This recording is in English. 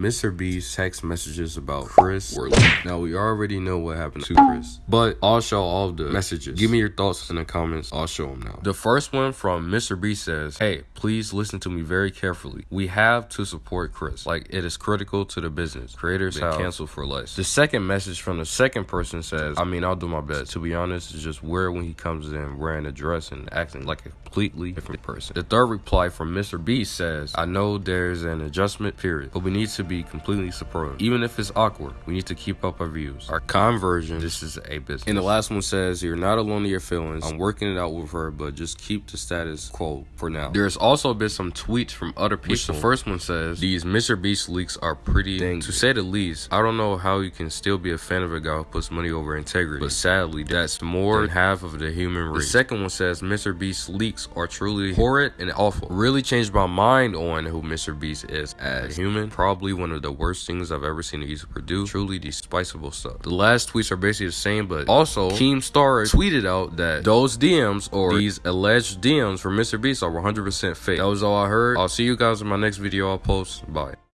Mr. B's text messages about Chris. Now we already know what happened to Chris, but I'll show all the messages. Give me your thoughts in the comments. I'll show them now. The first one from Mr. B says, "Hey, please listen to me very carefully. We have to support Chris. Like it is critical to the business. Creators have canceled for less." The second message from the second person says, "I mean, I'll do my best. To be honest, it's just weird when he comes in wearing a dress and acting like a completely different person." The third reply from Mr. B says, "I know there's an adjustment period, but we need to be completely supportive. Even if it's awkward, we need to keep up our views. Our conversion, this is a business. And the last one says, You're not alone in your feelings. I'm working it out with her, but just keep the status quo for now. There's also been some tweets from other people. Which the first one says, These Mr. Beast leaks are pretty dang, to say the least. I don't know how you can still be a fan of a guy who puts money over integrity, but sadly, that's more than half of the human race. The second one says, Mr. Beast leaks are truly horrid and awful. Really changed my mind on who Mr. Beast is as a human. Probably one of the worst things I've ever seen a user produce. Truly despicable stuff. The last tweets are basically the same, but also Keemstar tweeted out that those DMs or these alleged DMs from Mr. Beast are 100% fake. That was all I heard. I'll see you guys in my next video I'll post. Bye.